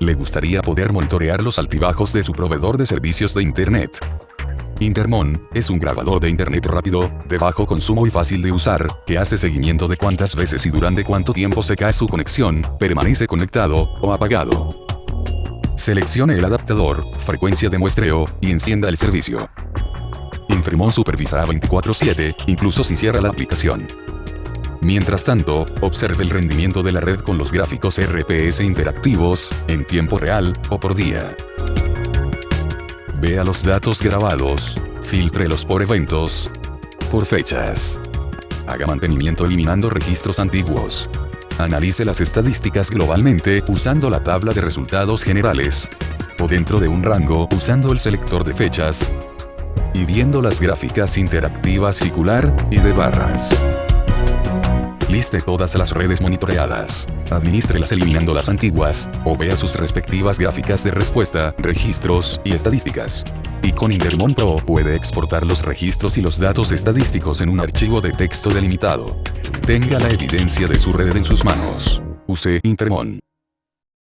Le gustaría poder monitorear los altibajos de su proveedor de servicios de Internet. Intermon, es un grabador de Internet rápido, de bajo consumo y fácil de usar, que hace seguimiento de cuántas veces y durante cuánto tiempo se cae su conexión, permanece conectado, o apagado. Seleccione el adaptador, frecuencia de muestreo, y encienda el servicio. Intermon supervisará 24-7, incluso si cierra la aplicación. Mientras tanto, observe el rendimiento de la red con los gráficos RPS interactivos, en tiempo real, o por día. Vea los datos grabados, filtrelos por eventos, por fechas. Haga mantenimiento eliminando registros antiguos. Analice las estadísticas globalmente usando la tabla de resultados generales. O dentro de un rango usando el selector de fechas. Y viendo las gráficas interactivas circular y de barras. Liste todas las redes monitoreadas. Administrelas eliminando las antiguas, o vea sus respectivas gráficas de respuesta, registros y estadísticas. Y con Intermon Pro puede exportar los registros y los datos estadísticos en un archivo de texto delimitado. Tenga la evidencia de su red en sus manos. Use Intermon.